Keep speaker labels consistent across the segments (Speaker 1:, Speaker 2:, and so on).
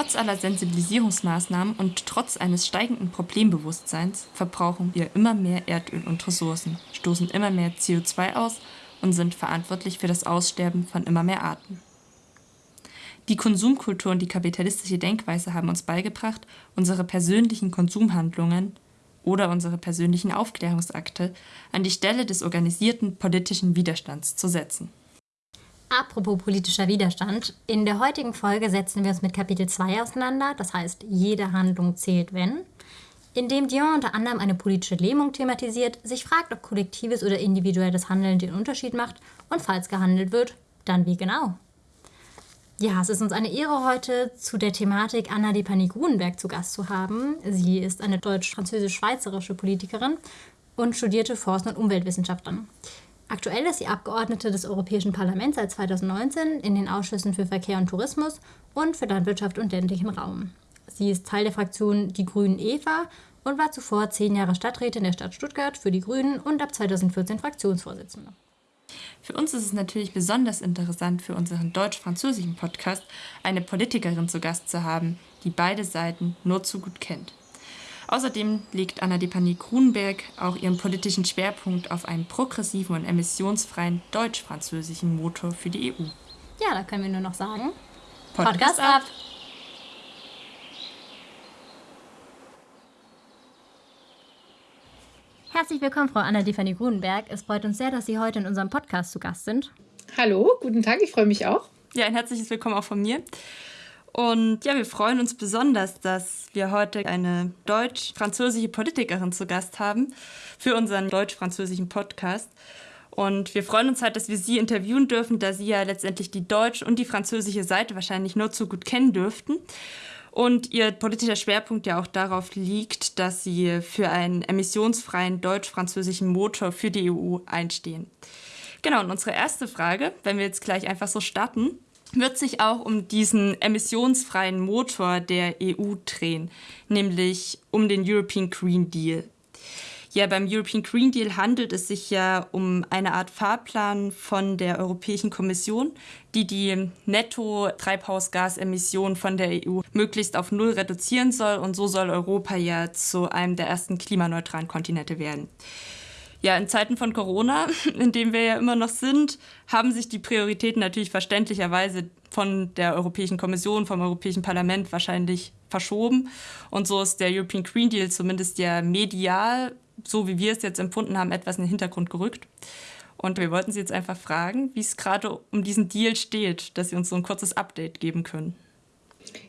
Speaker 1: Trotz aller Sensibilisierungsmaßnahmen und trotz eines steigenden Problembewusstseins verbrauchen wir immer mehr Erdöl und Ressourcen, stoßen immer mehr CO2 aus und sind verantwortlich für das Aussterben von immer mehr Arten. Die Konsumkultur und die kapitalistische Denkweise haben uns beigebracht, unsere persönlichen Konsumhandlungen oder unsere persönlichen Aufklärungsakte an die Stelle des organisierten politischen Widerstands zu setzen.
Speaker 2: Apropos politischer Widerstand, in der heutigen Folge setzen wir uns mit Kapitel 2 auseinander, das heißt, jede Handlung zählt, wenn, in dem Dion unter anderem eine politische Lähmung thematisiert, sich fragt, ob kollektives oder individuelles Handeln den Unterschied macht und falls gehandelt wird, dann wie genau. Ja, es ist uns eine Ehre, heute zu der Thematik Anna Depani Grunenberg zu Gast zu haben. Sie ist eine deutsch-französisch-schweizerische Politikerin und studierte Forst- und Umweltwissenschaften. Aktuell ist sie Abgeordnete des Europäischen Parlaments seit 2019 in den Ausschüssen für Verkehr und Tourismus und für Landwirtschaft und ländlichen Raum. Sie ist Teil der Fraktion Die Grünen Eva und war zuvor zehn Jahre Stadträtin der Stadt Stuttgart für die Grünen und ab 2014 Fraktionsvorsitzende.
Speaker 1: Für uns ist es natürlich besonders interessant, für unseren deutsch-französischen Podcast eine Politikerin zu Gast zu haben, die beide Seiten nur zu gut kennt. Außerdem legt Anna Depani Grunberg auch ihren politischen Schwerpunkt auf einen progressiven und emissionsfreien deutsch-französischen Motor für die EU.
Speaker 2: Ja, da können wir nur noch sagen:
Speaker 1: Podcast, Podcast ab!
Speaker 2: Herzlich willkommen, Frau Anna Depani Grunberg. Es freut uns sehr, dass Sie heute in unserem Podcast zu Gast sind.
Speaker 3: Hallo, guten Tag, ich freue mich auch.
Speaker 1: Ja, ein herzliches Willkommen auch von mir. Und ja, wir freuen uns besonders, dass wir heute eine deutsch-französische Politikerin zu Gast haben für unseren deutsch-französischen Podcast. Und wir freuen uns halt, dass wir sie interviewen dürfen, da sie ja letztendlich die deutsch- und die französische Seite wahrscheinlich nur zu gut kennen dürften. Und ihr politischer Schwerpunkt ja auch darauf liegt, dass sie für einen emissionsfreien deutsch-französischen Motor für die EU einstehen. Genau, und unsere erste Frage, wenn wir jetzt gleich einfach so starten, wird sich auch um diesen emissionsfreien Motor der EU drehen, nämlich um den European Green Deal. Ja, beim European Green Deal handelt es sich ja um eine Art Fahrplan von der Europäischen Kommission, die die Netto-Treibhausgasemissionen von der EU möglichst auf Null reduzieren soll. Und so soll Europa ja zu einem der ersten klimaneutralen Kontinente werden. Ja, in Zeiten von Corona, in dem wir ja immer noch sind, haben sich die Prioritäten natürlich verständlicherweise von der Europäischen Kommission, vom Europäischen Parlament wahrscheinlich verschoben. Und so ist der European Green Deal zumindest ja medial, so wie wir es jetzt empfunden haben, etwas in den Hintergrund gerückt. Und wir wollten Sie jetzt einfach fragen, wie es gerade um diesen Deal steht, dass Sie uns so ein kurzes Update geben können.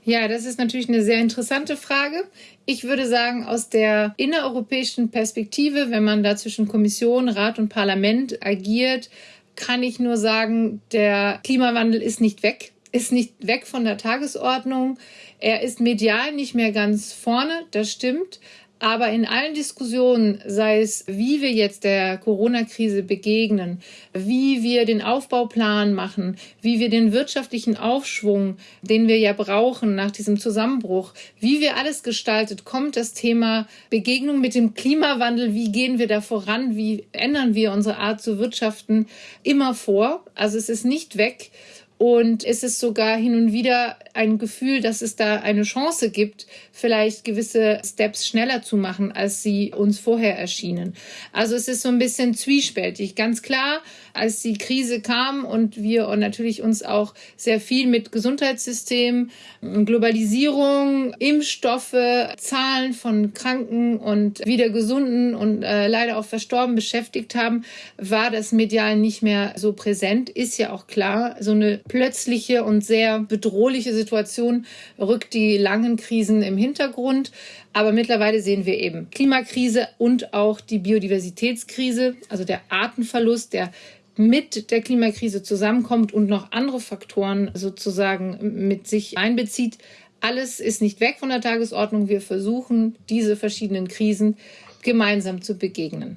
Speaker 3: Ja, das ist natürlich eine sehr interessante Frage. Ich würde sagen, aus der innereuropäischen Perspektive, wenn man da zwischen Kommission, Rat und Parlament agiert, kann ich nur sagen, der Klimawandel ist nicht weg, ist nicht weg von der Tagesordnung. Er ist medial nicht mehr ganz vorne, das stimmt. Aber in allen Diskussionen, sei es, wie wir jetzt der Corona-Krise begegnen, wie wir den Aufbauplan machen, wie wir den wirtschaftlichen Aufschwung, den wir ja brauchen nach diesem Zusammenbruch, wie wir alles gestaltet, kommt das Thema Begegnung mit dem Klimawandel, wie gehen wir da voran, wie ändern wir unsere Art zu wirtschaften, immer vor. Also es ist nicht weg. Und es ist sogar hin und wieder ein Gefühl, dass es da eine Chance gibt, vielleicht gewisse Steps schneller zu machen, als sie uns vorher erschienen. Also es ist so ein bisschen zwiespältig. Ganz klar, als die Krise kam und wir und natürlich uns auch sehr viel mit Gesundheitssystem, Globalisierung, Impfstoffe, Zahlen von Kranken und wieder gesunden und äh, leider auch verstorben beschäftigt haben, war das medial nicht mehr so präsent. Ist ja auch klar, so eine plötzliche und sehr bedrohliche Situation rückt die langen Krisen im Hintergrund. Aber mittlerweile sehen wir eben Klimakrise und auch die Biodiversitätskrise, also der Artenverlust, der mit der Klimakrise zusammenkommt und noch andere Faktoren sozusagen mit sich einbezieht. Alles ist nicht weg von der Tagesordnung. Wir versuchen, diese verschiedenen Krisen gemeinsam zu begegnen.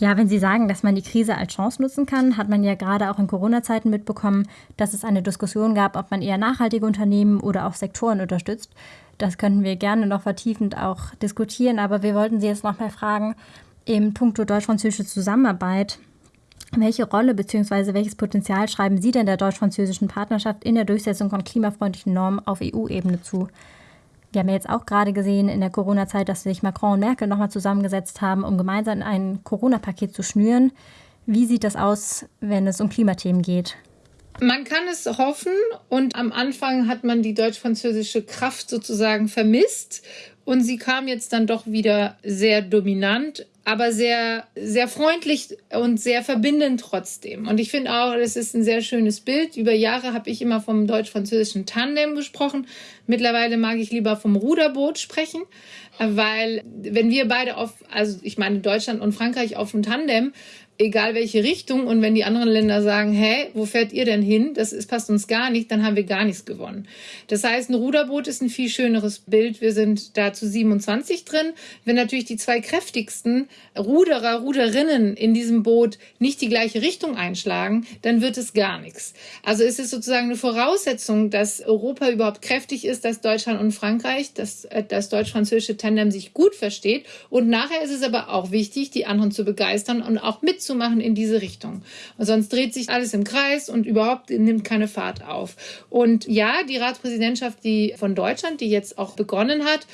Speaker 2: Ja, wenn Sie sagen, dass man die Krise als Chance nutzen kann, hat man ja gerade auch in Corona-Zeiten mitbekommen, dass es eine Diskussion gab, ob man eher nachhaltige Unternehmen oder auch Sektoren unterstützt. Das könnten wir gerne noch vertiefend auch diskutieren, aber wir wollten Sie jetzt noch mal fragen, im Punkto deutsch-französische Zusammenarbeit Welche Rolle bzw. welches Potenzial schreiben Sie denn der deutsch-französischen Partnerschaft in der Durchsetzung von klimafreundlichen Normen auf EU-Ebene zu? Wir haben ja jetzt auch gerade gesehen in der Corona-Zeit, dass sich Macron und Merkel nochmal zusammengesetzt haben, um gemeinsam ein Corona-Paket zu schnüren. Wie sieht das aus, wenn es um Klimathemen geht?
Speaker 3: Man kann es hoffen und am Anfang hat man die deutsch-französische Kraft sozusagen vermisst und sie kam jetzt dann doch wieder sehr dominant aber sehr, sehr freundlich und sehr verbindend trotzdem. Und ich finde auch, das ist ein sehr schönes Bild. Über Jahre habe ich immer vom deutsch-französischen Tandem gesprochen. Mittlerweile mag ich lieber vom Ruderboot sprechen, weil wenn wir beide auf, also ich meine Deutschland und Frankreich auf dem Tandem, egal welche Richtung. Und wenn die anderen Länder sagen, hä, wo fährt ihr denn hin? Das ist, passt uns gar nicht, dann haben wir gar nichts gewonnen. Das heißt, ein Ruderboot ist ein viel schöneres Bild. Wir sind da zu 27 drin. Wenn natürlich die zwei kräftigsten Ruderer, Ruderinnen in diesem Boot nicht die gleiche Richtung einschlagen, dann wird es gar nichts. Also ist es sozusagen eine Voraussetzung, dass Europa überhaupt kräftig ist, dass Deutschland und Frankreich, dass äh, das deutsch-französische Tandem sich gut versteht. Und nachher ist es aber auch wichtig, die anderen zu begeistern und auch mitzunehmen zu machen in diese Richtung. Und sonst dreht sich alles im Kreis und überhaupt nimmt keine Fahrt auf. Und ja, die Ratspräsidentschaft, die von Deutschland, die jetzt auch begonnen hat,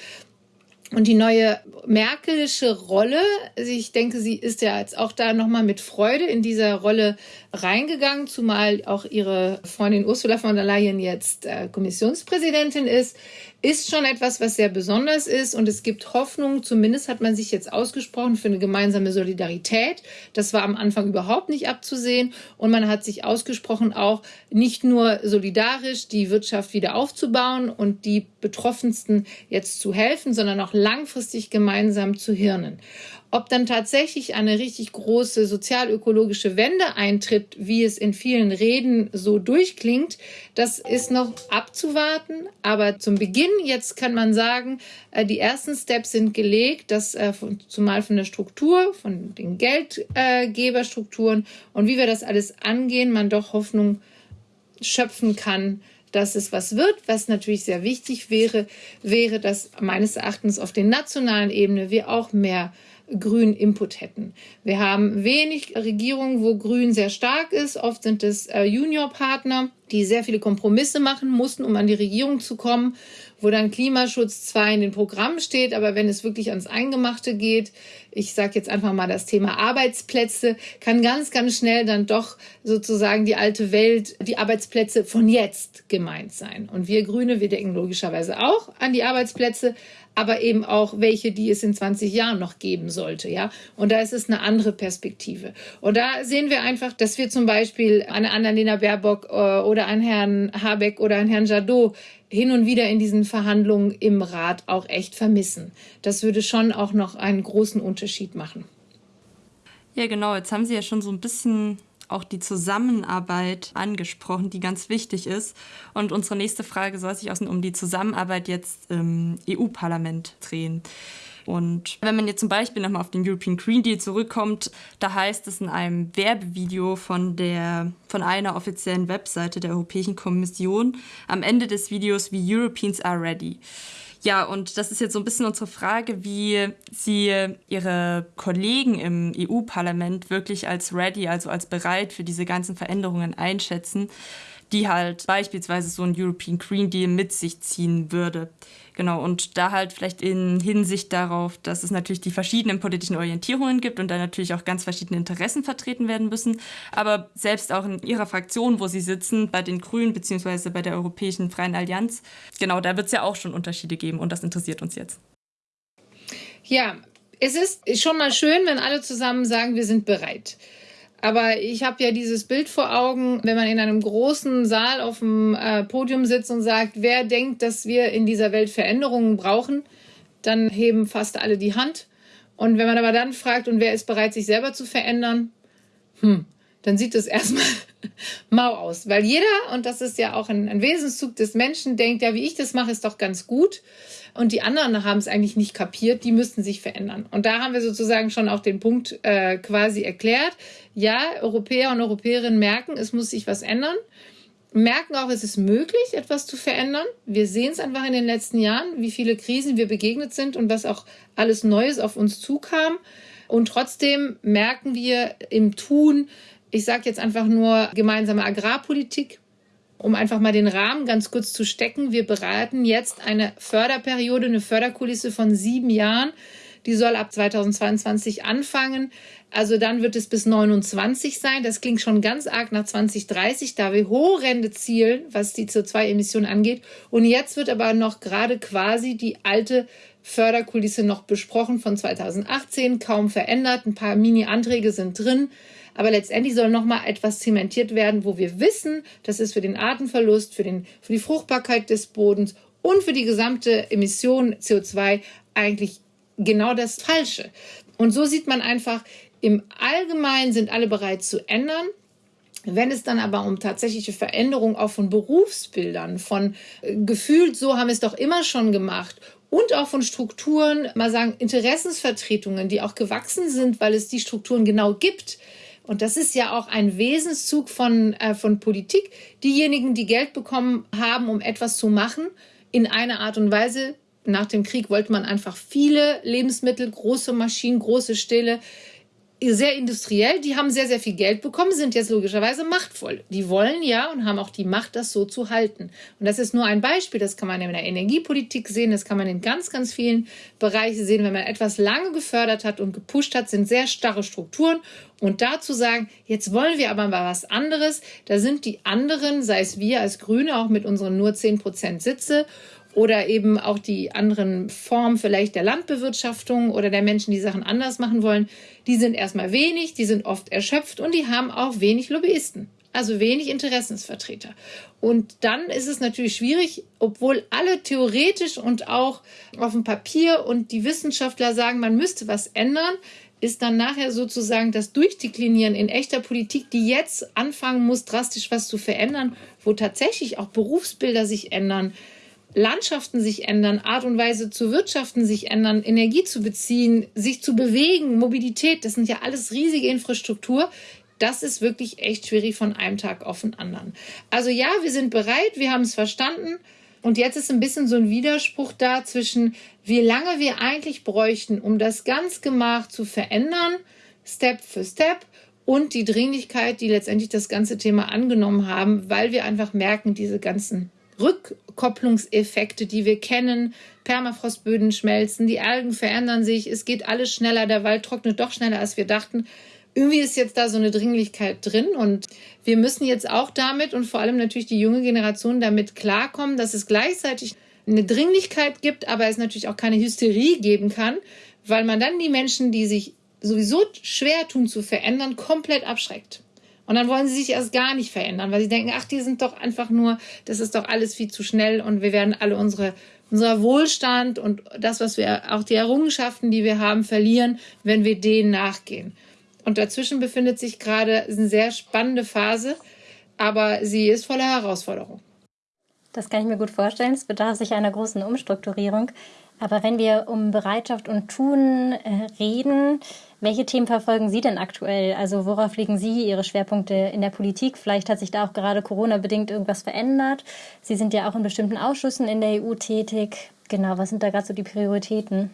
Speaker 3: und die neue Merkelische Rolle, ich denke, sie ist ja jetzt auch da nochmal mit Freude in dieser Rolle reingegangen, zumal auch ihre Freundin Ursula von der Leyen jetzt äh, Kommissionspräsidentin ist ist schon etwas, was sehr besonders ist und es gibt Hoffnung, zumindest hat man sich jetzt ausgesprochen für eine gemeinsame Solidarität. Das war am Anfang überhaupt nicht abzusehen und man hat sich ausgesprochen, auch nicht nur solidarisch die Wirtschaft wieder aufzubauen und die Betroffensten jetzt zu helfen, sondern auch langfristig gemeinsam zu hirnen. Ob dann tatsächlich eine richtig große sozialökologische Wende eintritt, wie es in vielen Reden so durchklingt, das ist noch abzuwarten. Aber zum Beginn jetzt kann man sagen, äh, die ersten Steps sind gelegt, dass äh, zumal von der Struktur, von den Geldgeberstrukturen und wie wir das alles angehen, man doch Hoffnung schöpfen kann, dass es was wird. Was natürlich sehr wichtig wäre, wäre, dass meines Erachtens auf der nationalen Ebene wir auch mehr grünen Input hätten. Wir haben wenig Regierungen, wo Grün sehr stark ist. Oft sind es äh, Juniorpartner, die sehr viele Kompromisse machen mussten, um an die Regierung zu kommen, wo dann Klimaschutz zwar in den Programmen steht, aber wenn es wirklich ans Eingemachte geht, ich sage jetzt einfach mal das Thema Arbeitsplätze, kann ganz, ganz schnell dann doch sozusagen die alte Welt, die Arbeitsplätze von jetzt gemeint sein. Und wir Grüne, wir denken logischerweise auch an die Arbeitsplätze, aber eben auch welche, die es in 20 Jahren noch geben sollte, ja. Und da ist es eine andere Perspektive. Und da sehen wir einfach, dass wir zum Beispiel eine Annalena Baerbock äh, oder einen Herrn Habeck oder einen Herrn Jadot hin und wieder in diesen Verhandlungen im Rat auch echt vermissen. Das würde schon auch noch einen großen Unterschied machen.
Speaker 1: Ja, genau. Jetzt haben Sie ja schon so ein bisschen auch die Zusammenarbeit angesprochen, die ganz wichtig ist. Und unsere nächste Frage soll sich außen um die Zusammenarbeit jetzt im EU-Parlament drehen. Und wenn man jetzt zum Beispiel nochmal auf den European Green Deal zurückkommt, da heißt es in einem Werbevideo von, der, von einer offiziellen Webseite der Europäischen Kommission am Ende des Videos, wie Europeans are ready. Ja, und das ist jetzt so ein bisschen unsere Frage, wie Sie Ihre Kollegen im EU-Parlament wirklich als ready, also als bereit für diese ganzen Veränderungen einschätzen, die halt beispielsweise so ein European Green Deal mit sich ziehen würde. Genau, und da halt vielleicht in Hinsicht darauf, dass es natürlich die verschiedenen politischen Orientierungen gibt und da natürlich auch ganz verschiedene Interessen vertreten werden müssen. Aber selbst auch in Ihrer Fraktion, wo Sie sitzen, bei den Grünen beziehungsweise bei der Europäischen Freien Allianz, genau, da wird es ja auch schon Unterschiede geben und das interessiert uns jetzt.
Speaker 3: Ja, es ist schon mal schön, wenn alle zusammen sagen, wir sind bereit. Aber ich habe ja dieses Bild vor Augen, wenn man in einem großen Saal auf dem äh, Podium sitzt und sagt, wer denkt, dass wir in dieser Welt Veränderungen brauchen, dann heben fast alle die Hand. Und wenn man aber dann fragt, und wer ist bereit, sich selber zu verändern, hm, dann sieht es erstmal mau aus. Weil jeder, und das ist ja auch ein, ein Wesenszug des Menschen, denkt, ja, wie ich das mache, ist doch ganz gut und die anderen haben es eigentlich nicht kapiert, die müssten sich verändern. Und da haben wir sozusagen schon auch den Punkt äh, quasi erklärt. Ja, Europäer und Europäerinnen merken, es muss sich was ändern merken auch, es ist möglich, etwas zu verändern. Wir sehen es einfach in den letzten Jahren, wie viele Krisen wir begegnet sind und was auch alles Neues auf uns zukam. Und trotzdem merken wir im Tun, Ich sage jetzt einfach nur gemeinsame Agrarpolitik, um einfach mal den Rahmen ganz kurz zu stecken. Wir beraten jetzt eine Förderperiode, eine Förderkulisse von sieben Jahren. Die soll ab 2022 anfangen. Also dann wird es bis 29 sein. Das klingt schon ganz arg nach 2030, da wir horrende zielen, was die CO2-Emissionen angeht. Und jetzt wird aber noch gerade quasi die alte Förderkulisse noch besprochen von 2018, kaum verändert. Ein paar Mini-Anträge sind drin. Aber letztendlich soll noch mal etwas zementiert werden, wo wir wissen, das ist für den Artenverlust, für, den, für die Fruchtbarkeit des Bodens und für die gesamte Emission CO2 eigentlich genau das Falsche. Und so sieht man einfach, im Allgemeinen sind alle bereit zu ändern. Wenn es dann aber um tatsächliche Veränderung auch von Berufsbildern, von äh, gefühlt, so haben wir es doch immer schon gemacht und auch von Strukturen, mal sagen, Interessensvertretungen, die auch gewachsen sind, weil es die Strukturen genau gibt. Und das ist ja auch ein Wesenszug von, äh, von Politik. Diejenigen, die Geld bekommen haben, um etwas zu machen, in einer Art und Weise. Nach dem Krieg wollte man einfach viele Lebensmittel, große Maschinen, große Ställe, sehr industriell, die haben sehr, sehr viel Geld bekommen, sind jetzt logischerweise machtvoll. Die wollen ja und haben auch die Macht, das so zu halten. Und das ist nur ein Beispiel, das kann man in der Energiepolitik sehen, das kann man in ganz, ganz vielen Bereichen sehen. Wenn man etwas lange gefördert hat und gepusht hat, sind sehr starre Strukturen. Und dazu sagen, jetzt wollen wir aber mal was anderes, da sind die anderen, sei es wir als Grüne, auch mit unseren nur 10 Prozent Sitze oder eben auch die anderen Formen vielleicht der Landbewirtschaftung oder der Menschen, die Sachen anders machen wollen, die sind erstmal wenig, die sind oft erschöpft und die haben auch wenig Lobbyisten, also wenig Interessensvertreter. Und dann ist es natürlich schwierig, obwohl alle theoretisch und auch auf dem Papier und die Wissenschaftler sagen, man müsste was ändern, ist dann nachher sozusagen das Durchdeklinieren in echter Politik, die jetzt anfangen muss, drastisch was zu verändern, wo tatsächlich auch Berufsbilder sich ändern, Landschaften sich ändern, Art und Weise zu wirtschaften sich ändern, Energie zu beziehen, sich zu bewegen, Mobilität, das sind ja alles riesige Infrastruktur. Das ist wirklich echt schwierig von einem Tag auf den anderen. Also ja, wir sind bereit, wir haben es verstanden. Und jetzt ist ein bisschen so ein Widerspruch da zwischen, wie lange wir eigentlich bräuchten, um das ganz gemacht zu verändern, Step für Step, und die Dringlichkeit, die letztendlich das ganze Thema angenommen haben, weil wir einfach merken, diese ganzen Rückkopplungseffekte, die wir kennen. Permafrostböden schmelzen, die Algen verändern sich, es geht alles schneller, der Wald trocknet doch schneller, als wir dachten. Irgendwie ist jetzt da so eine Dringlichkeit drin und wir müssen jetzt auch damit und vor allem natürlich die junge Generation damit klarkommen, dass es gleichzeitig eine Dringlichkeit gibt, aber es natürlich auch keine Hysterie geben kann, weil man dann die Menschen, die sich sowieso schwer tun zu verändern, komplett abschreckt. Und dann wollen sie sich erst gar nicht verändern, weil sie denken, ach, die sind doch einfach nur, das ist doch alles viel zu schnell und wir werden alle unsere, unser Wohlstand und das, was wir, auch die Errungenschaften, die wir haben, verlieren, wenn wir denen nachgehen. Und dazwischen befindet sich gerade eine sehr spannende Phase, aber sie ist voller Herausforderung.
Speaker 2: Das kann ich mir gut vorstellen. Es bedarf sich einer großen Umstrukturierung. Aber wenn wir um Bereitschaft und Tun äh, reden, welche Themen verfolgen Sie denn aktuell? Also worauf legen Sie Ihre Schwerpunkte in der Politik? Vielleicht hat sich da auch gerade Corona-bedingt irgendwas verändert. Sie sind ja auch in bestimmten Ausschüssen in der EU tätig. Genau, was sind da gerade so die Prioritäten?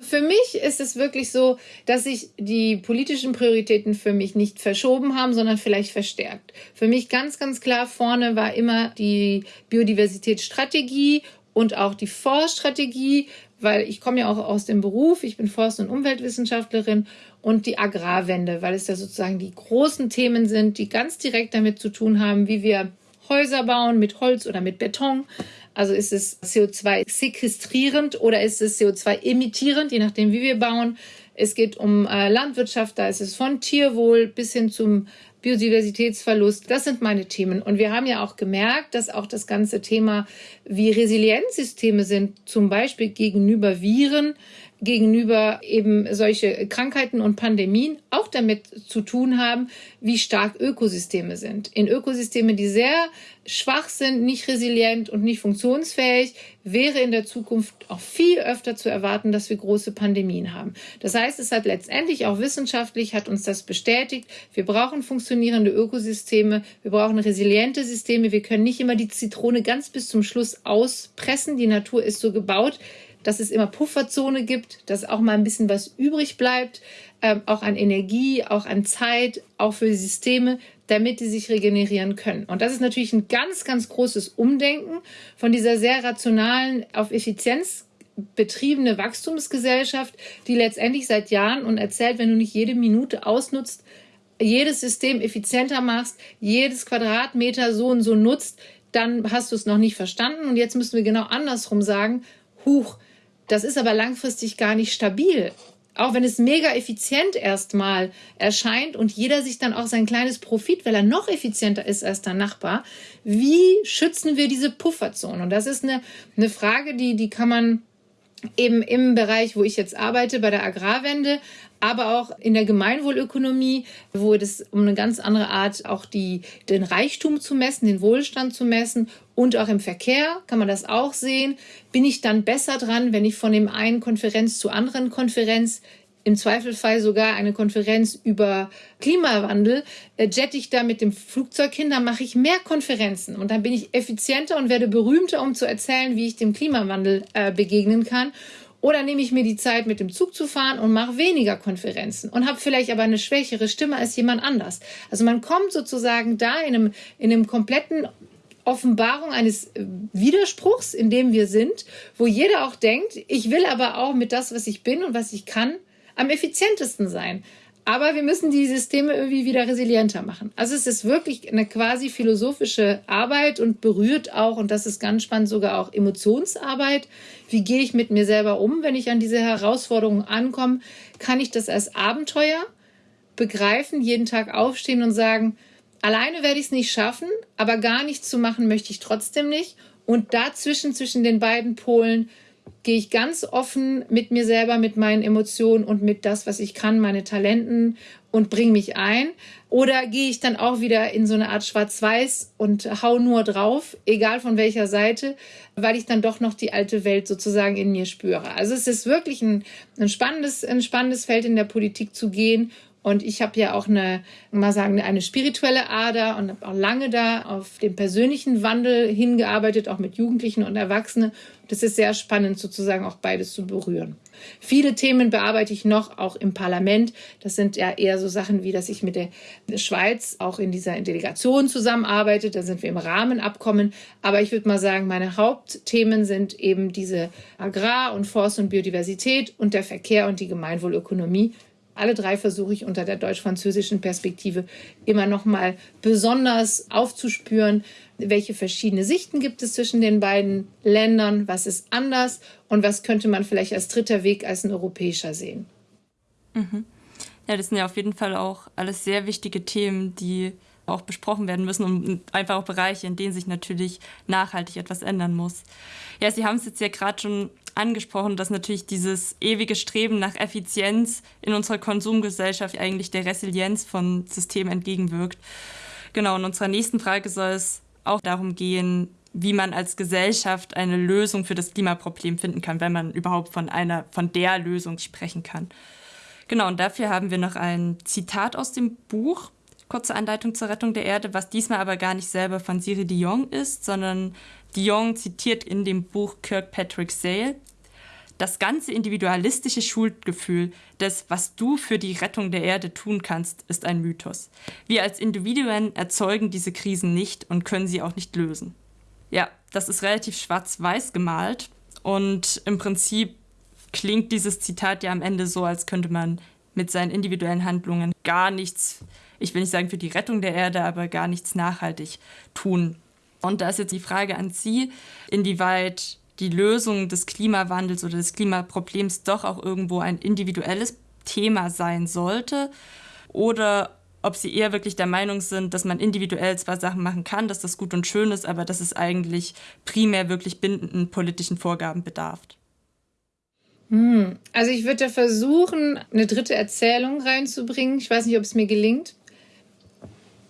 Speaker 3: Für mich ist es wirklich so, dass sich die politischen Prioritäten für mich nicht verschoben haben, sondern vielleicht verstärkt. Für mich ganz, ganz klar vorne war immer die Biodiversitätsstrategie und auch die Forststrategie, weil ich komme ja auch aus dem Beruf, ich bin Forst- und Umweltwissenschaftlerin und die Agrarwende, weil es ja sozusagen die großen Themen sind, die ganz direkt damit zu tun haben, wie wir Häuser bauen mit Holz oder mit Beton. Also ist es CO2 sequestrierend oder ist es CO2 emittierend, je nachdem, wie wir bauen. Es geht um äh, Landwirtschaft, da ist es von Tierwohl bis hin zum Biodiversitätsverlust. Das sind meine Themen. Und wir haben ja auch gemerkt, dass auch das ganze Thema, wie Resilienzsysteme sind, zum Beispiel gegenüber Viren, gegenüber eben solche Krankheiten und Pandemien auch damit zu tun haben, wie stark Ökosysteme sind. In Ökosysteme, die sehr schwach sind, nicht resilient und nicht funktionsfähig, wäre in der Zukunft auch viel öfter zu erwarten, dass wir große Pandemien haben. Das heißt, es hat letztendlich auch wissenschaftlich hat uns das bestätigt. Wir brauchen funktionierende Ökosysteme, wir brauchen resiliente Systeme. Wir können nicht immer die Zitrone ganz bis zum Schluss auspressen. Die Natur ist so gebaut, dass es immer Pufferzone gibt, dass auch mal ein bisschen was übrig bleibt, ähm, auch an Energie, auch an Zeit, auch für die Systeme, damit die sich regenerieren können. Und das ist natürlich ein ganz, ganz großes Umdenken von dieser sehr rationalen, auf Effizienz betriebene Wachstumsgesellschaft, die letztendlich seit Jahren und erzählt, wenn du nicht jede Minute ausnutzt, jedes System effizienter machst, jedes Quadratmeter so und so nutzt, dann hast du es noch nicht verstanden. Und jetzt müssen wir genau andersrum sagen, huch, das ist aber langfristig gar nicht stabil. Auch wenn es mega effizient erstmal erscheint und jeder sich dann auch sein kleines Profit, weil er noch effizienter ist als der Nachbar, wie schützen wir diese Pufferzone? Und das ist eine, eine Frage, die, die kann man eben im Bereich, wo ich jetzt arbeite, bei der Agrarwende, aber auch in der Gemeinwohlökonomie, wo es um eine ganz andere Art auch die, den Reichtum zu messen, den Wohlstand zu messen und auch im Verkehr kann man das auch sehen. Bin ich dann besser dran, wenn ich von dem einen Konferenz zur anderen Konferenz im Zweifelsfall sogar eine Konferenz über Klimawandel, äh, jette ich da mit dem Flugzeug hin, dann mache ich mehr Konferenzen und dann bin ich effizienter und werde berühmter, um zu erzählen, wie ich dem Klimawandel äh, begegnen kann. Oder nehme ich mir die Zeit, mit dem Zug zu fahren und mache weniger Konferenzen und habe vielleicht aber eine schwächere Stimme als jemand anders. Also man kommt sozusagen da in einem, in einem kompletten Offenbarung eines äh, Widerspruchs, in dem wir sind, wo jeder auch denkt, ich will aber auch mit das, was ich bin und was ich kann, am effizientesten sein. Aber wir müssen die Systeme irgendwie wieder resilienter machen. Also es ist wirklich eine quasi philosophische Arbeit und berührt auch, und das ist ganz spannend, sogar auch Emotionsarbeit. Wie gehe ich mit mir selber um, wenn ich an diese Herausforderungen ankomme? Kann ich das als Abenteuer begreifen, jeden Tag aufstehen und sagen, alleine werde ich es nicht schaffen, aber gar nichts zu machen möchte ich trotzdem nicht. Und dazwischen, zwischen den beiden Polen, gehe ich ganz offen mit mir selber, mit meinen Emotionen und mit das, was ich kann, meine Talenten und bringe mich ein? Oder gehe ich dann auch wieder in so eine Art Schwarz-Weiß und hau nur drauf, egal von welcher Seite, weil ich dann doch noch die alte Welt sozusagen in mir spüre. Also es ist wirklich ein, ein, spannendes, ein spannendes Feld in der Politik zu gehen und ich habe ja auch eine, mal sagen, eine spirituelle Ader und habe auch lange da auf den persönlichen Wandel hingearbeitet, auch mit Jugendlichen und Erwachsenen. Das ist sehr spannend, sozusagen auch beides zu berühren. Viele Themen bearbeite ich noch auch im Parlament. Das sind ja eher so Sachen wie, dass ich mit der Schweiz auch in dieser Delegation zusammenarbeite. Da sind wir im Rahmenabkommen. Aber ich würde mal sagen, meine Hauptthemen sind eben diese Agrar- und Forst- und Biodiversität und der Verkehr und die Gemeinwohlökonomie alle drei versuche ich unter der deutsch-französischen Perspektive immer noch mal besonders aufzuspüren, welche verschiedene Sichten gibt es zwischen den beiden Ländern, was ist anders und was könnte man vielleicht als dritter Weg als ein europäischer sehen.
Speaker 1: Mhm. Ja, das sind ja auf jeden Fall auch alles sehr wichtige Themen, die auch besprochen werden müssen und einfach auch Bereiche, in denen sich natürlich nachhaltig etwas ändern muss. Ja, Sie haben es jetzt ja gerade schon angesprochen, dass natürlich dieses ewige Streben nach Effizienz in unserer Konsumgesellschaft eigentlich der Resilienz von Systemen entgegenwirkt. Genau, in unserer nächsten Frage soll es auch darum gehen, wie man als Gesellschaft eine Lösung für das Klimaproblem finden kann, wenn man überhaupt von einer, von der Lösung sprechen kann. Genau, und dafür haben wir noch ein Zitat aus dem Buch kurze Anleitung zur Rettung der Erde, was diesmal aber gar nicht selber von Siri Dion ist, sondern Dion zitiert in dem Buch Kirkpatrick Sale. Das ganze individualistische Schuldgefühl des, was du für die Rettung der Erde tun kannst, ist ein Mythos. Wir als Individuen erzeugen diese Krisen nicht und können sie auch nicht lösen. Ja, das ist relativ schwarz-weiß gemalt und im Prinzip klingt dieses Zitat ja am Ende so, als könnte man mit seinen individuellen Handlungen gar nichts ich will nicht sagen für die Rettung der Erde, aber gar nichts nachhaltig tun. Und da ist jetzt die Frage an Sie, inwieweit die Lösung des Klimawandels oder des Klimaproblems doch auch irgendwo ein individuelles Thema sein sollte oder ob sie eher wirklich der Meinung sind, dass man individuell zwar Sachen machen kann, dass das gut und schön ist, aber dass es eigentlich primär wirklich bindenden politischen Vorgaben bedarf.
Speaker 3: Hm. Also ich würde da versuchen, eine dritte Erzählung reinzubringen. Ich weiß nicht, ob es mir gelingt.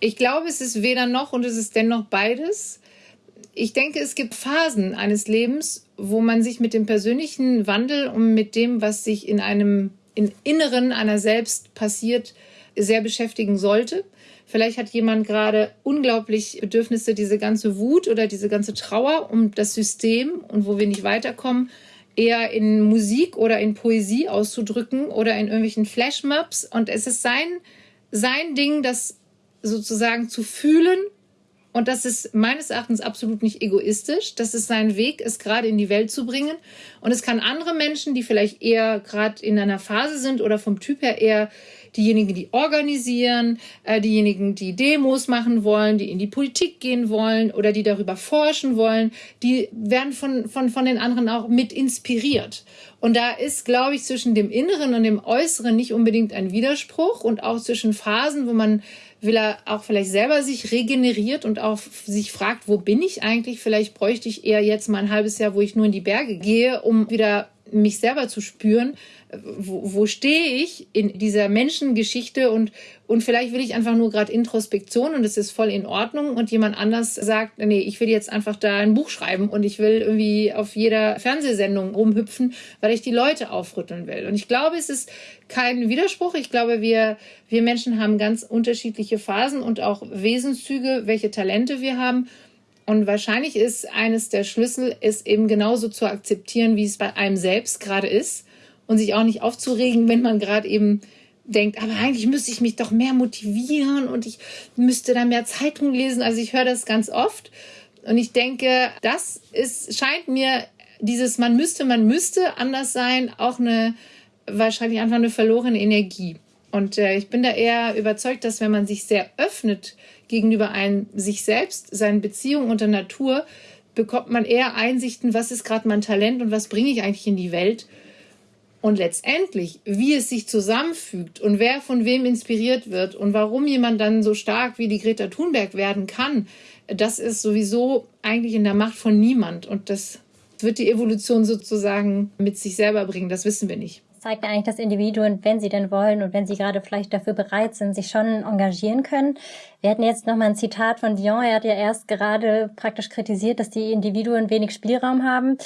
Speaker 3: Ich glaube, es ist weder noch und es ist dennoch beides. Ich denke, es gibt Phasen eines Lebens, wo man sich mit dem persönlichen Wandel und mit dem, was sich in einem im Inneren einer selbst passiert, sehr beschäftigen sollte. Vielleicht hat jemand gerade unglaublich Bedürfnisse, diese ganze Wut oder diese ganze Trauer um das System und wo wir nicht weiterkommen, eher in Musik oder in Poesie auszudrücken oder in irgendwelchen Flashmobs. Und es ist sein, sein Ding, das sozusagen zu fühlen. Und das ist meines Erachtens absolut nicht egoistisch. Das ist sein Weg, es gerade in die Welt zu bringen. Und es kann andere Menschen, die vielleicht eher gerade in einer Phase sind oder vom Typ her eher diejenigen, die organisieren, äh, diejenigen, die Demos machen wollen, die in die Politik gehen wollen oder die darüber forschen wollen, die werden von, von, von den anderen auch mit inspiriert. Und da ist, glaube ich, zwischen dem Inneren und dem Äußeren nicht unbedingt ein Widerspruch und auch zwischen Phasen, wo man will er auch vielleicht selber sich regeneriert und auch sich fragt, wo bin ich eigentlich? Vielleicht bräuchte ich eher jetzt mal ein halbes Jahr, wo ich nur in die Berge gehe, um wieder mich selber zu spüren, wo, wo stehe ich in dieser Menschengeschichte und, und vielleicht will ich einfach nur gerade Introspektion und es ist voll in Ordnung und jemand anders sagt, nee, ich will jetzt einfach da ein Buch schreiben und ich will irgendwie auf jeder Fernsehsendung rumhüpfen, weil ich die Leute aufrütteln will. Und ich glaube, es ist kein Widerspruch. Ich glaube, wir, wir Menschen haben ganz unterschiedliche Phasen und auch Wesenszüge, welche Talente wir haben. Und wahrscheinlich ist eines der Schlüssel, es eben genauso zu akzeptieren, wie es bei einem selbst gerade ist und sich auch nicht aufzuregen, wenn man gerade eben denkt, aber eigentlich müsste ich mich doch mehr motivieren und ich müsste da mehr Zeitung lesen. Also ich höre das ganz oft und ich denke, das ist, scheint mir dieses man müsste, man müsste anders sein, auch eine wahrscheinlich einfach eine verlorene Energie. Und äh, ich bin da eher überzeugt, dass wenn man sich sehr öffnet gegenüber einem sich selbst, seinen Beziehungen und der Natur, bekommt man eher Einsichten, was ist gerade mein Talent und was bringe ich eigentlich in die Welt und letztendlich, wie es sich zusammenfügt und wer von wem inspiriert wird und warum jemand dann so stark wie die Greta Thunberg werden kann, das ist sowieso eigentlich in der Macht von niemand. Und das wird die Evolution sozusagen mit sich selber bringen. Das wissen wir nicht
Speaker 2: zeigt eigentlich, dass Individuen, wenn sie denn wollen und wenn sie gerade vielleicht dafür bereit sind, sich schon engagieren können. Wir hatten jetzt nochmal ein Zitat von Dion. Er hat ja erst gerade praktisch kritisiert, dass die Individuen wenig Spielraum haben.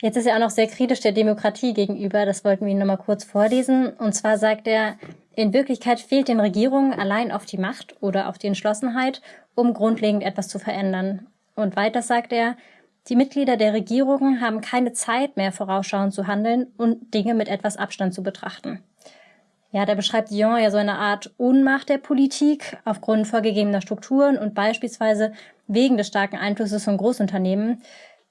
Speaker 2: Jetzt ist er auch noch sehr kritisch der Demokratie gegenüber. Das wollten wir Ihnen nochmal kurz vorlesen. Und zwar sagt er, in Wirklichkeit fehlt den Regierungen allein auf die Macht oder auf die Entschlossenheit, um grundlegend etwas zu verändern. Und weiter sagt er, die Mitglieder der Regierungen haben keine Zeit mehr, vorausschauend zu handeln und Dinge mit etwas Abstand zu betrachten. Ja, da beschreibt Dion ja so eine Art Unmacht der Politik aufgrund vorgegebener Strukturen und beispielsweise wegen des starken Einflusses von Großunternehmen.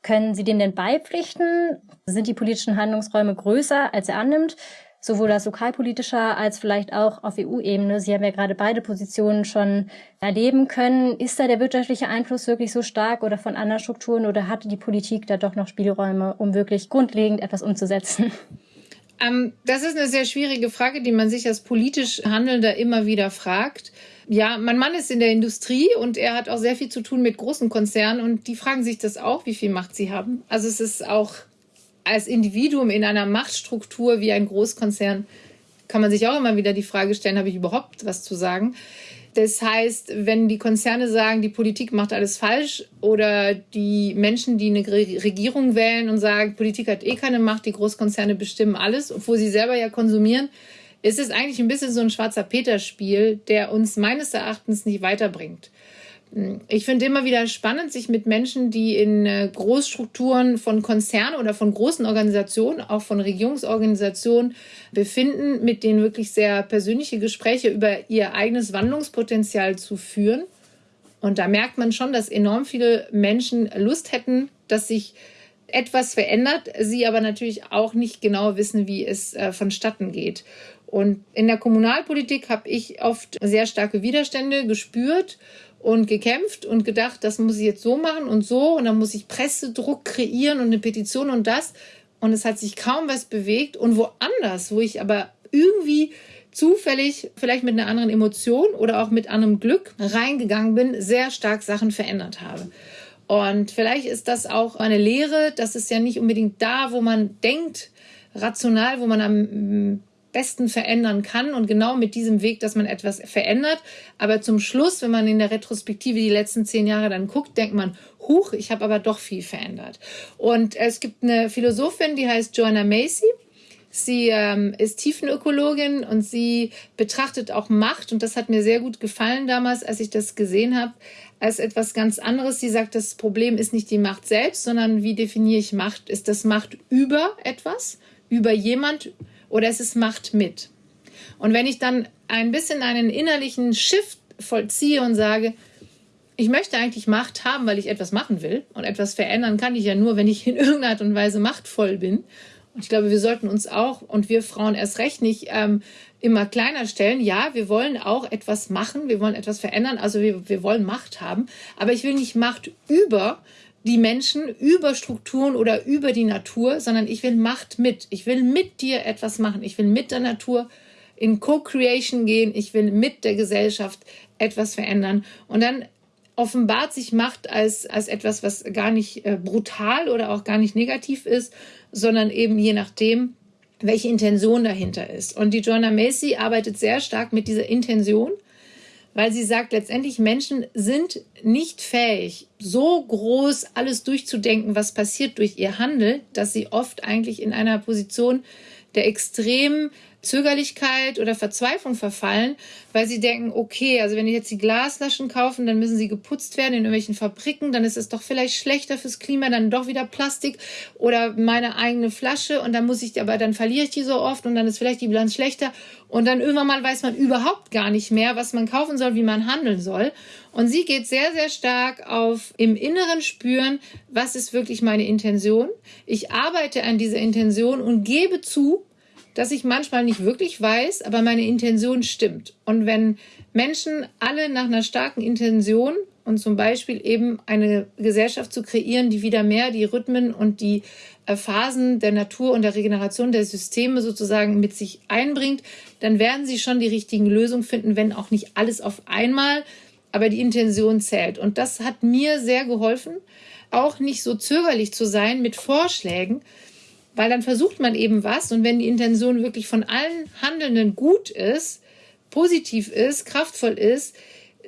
Speaker 2: Können Sie dem denn beipflichten? Sind die politischen Handlungsräume größer, als er annimmt? Sowohl als lokalpolitischer als vielleicht auch auf EU-Ebene. Sie haben ja gerade beide Positionen schon erleben können. Ist da der wirtschaftliche Einfluss wirklich so stark oder von anderen Strukturen oder hatte die Politik da doch noch Spielräume, um wirklich grundlegend etwas umzusetzen?
Speaker 3: Ähm, das ist eine sehr schwierige Frage, die man sich als politisch Handelnder immer wieder fragt. Ja, mein Mann ist in der Industrie und er hat auch sehr viel zu tun mit großen Konzernen und die fragen sich das auch, wie viel Macht sie haben. Also es ist auch als Individuum in einer Machtstruktur wie ein Großkonzern kann man sich auch immer wieder die Frage stellen, habe ich überhaupt was zu sagen? Das heißt, wenn die Konzerne sagen, die Politik macht alles falsch oder die Menschen, die eine Regierung wählen und sagen, Politik hat eh keine Macht, die Großkonzerne bestimmen alles, obwohl sie selber ja konsumieren, es ist eigentlich ein bisschen so ein schwarzer Peter-Spiel, der uns meines Erachtens nicht weiterbringt. Ich finde immer wieder spannend, sich mit Menschen, die in äh, Großstrukturen von Konzernen oder von großen Organisationen, auch von Regierungsorganisationen befinden, mit denen wirklich sehr persönliche Gespräche über ihr eigenes Wandlungspotenzial zu führen. Und da merkt man schon, dass enorm viele Menschen Lust hätten, dass sich etwas verändert, sie aber natürlich auch nicht genau wissen, wie es äh, vonstatten geht. Und in der Kommunalpolitik habe ich oft sehr starke Widerstände gespürt und gekämpft und gedacht, das muss ich jetzt so machen und so und dann muss ich Pressedruck kreieren und eine Petition und das. Und es hat sich kaum was bewegt. Und woanders, wo ich aber irgendwie zufällig, vielleicht mit einer anderen Emotion oder auch mit anderem Glück reingegangen bin, sehr stark Sachen verändert habe. Und vielleicht ist das auch eine Lehre, dass es ja nicht unbedingt da, wo man denkt, rational, wo man am besten verändern kann und genau mit diesem Weg, dass man etwas verändert. Aber zum Schluss, wenn man in der Retrospektive die letzten zehn Jahre dann guckt, denkt man, huch, ich habe aber doch viel verändert. Und es gibt eine Philosophin, die heißt Joanna Macy. Sie ähm, ist Tiefenökologin und sie betrachtet auch Macht. Und das hat mir sehr gut gefallen damals, als ich das gesehen habe, als etwas ganz anderes. Sie sagt, das Problem ist nicht die Macht selbst, sondern wie definiere ich Macht? Ist das Macht über etwas, über jemand oder ist es Macht mit? Und wenn ich dann ein bisschen einen innerlichen Shift vollziehe und sage, ich möchte eigentlich Macht haben, weil ich etwas machen will. Und etwas verändern kann ich ja nur, wenn ich in irgendeiner Art und Weise machtvoll bin. Und ich glaube, wir sollten uns auch und wir Frauen erst recht nicht ähm, immer kleiner stellen. Ja, wir wollen auch etwas machen, wir wollen etwas verändern, also wir, wir wollen Macht haben. Aber ich will nicht Macht über die Menschen, über Strukturen oder über die Natur, sondern ich will Macht mit. Ich will mit dir etwas machen. Ich will mit der Natur in Co-Creation gehen. Ich will mit der Gesellschaft etwas verändern. Und dann offenbart sich Macht als, als etwas, was gar nicht äh, brutal oder auch gar nicht negativ ist, sondern eben je nachdem, welche Intention dahinter ist. Und die Joanna Macy arbeitet sehr stark mit dieser Intention, weil sie sagt, letztendlich Menschen sind nicht fähig, so groß alles durchzudenken, was passiert durch ihr Handel, dass sie oft eigentlich in einer Position der extremen Zögerlichkeit oder Verzweiflung verfallen, weil sie denken, okay, also wenn ich jetzt die Glasflaschen kaufen, dann müssen sie geputzt werden in irgendwelchen Fabriken, dann ist es doch vielleicht schlechter fürs Klima, dann doch wieder Plastik oder meine eigene Flasche und dann muss ich, aber dann verliere ich die so oft und dann ist vielleicht die Bilanz schlechter und dann irgendwann mal weiß man überhaupt gar nicht mehr, was man kaufen soll, wie man handeln soll. Und sie geht sehr, sehr stark auf im Inneren spüren, was ist wirklich meine Intention. Ich arbeite an dieser Intention und gebe zu, dass ich manchmal nicht wirklich weiß, aber meine Intention stimmt. Und wenn Menschen alle nach einer starken Intention und zum Beispiel eben eine Gesellschaft zu kreieren, die wieder mehr die Rhythmen und die äh, Phasen der Natur und der Regeneration der Systeme sozusagen mit sich einbringt, dann werden sie schon die richtigen Lösungen finden, wenn auch nicht alles auf einmal, aber die Intention zählt. Und das hat mir sehr geholfen, auch nicht so zögerlich zu sein mit Vorschlägen, weil dann versucht man eben was und wenn die Intention wirklich von allen Handelnden gut ist, positiv ist, kraftvoll ist,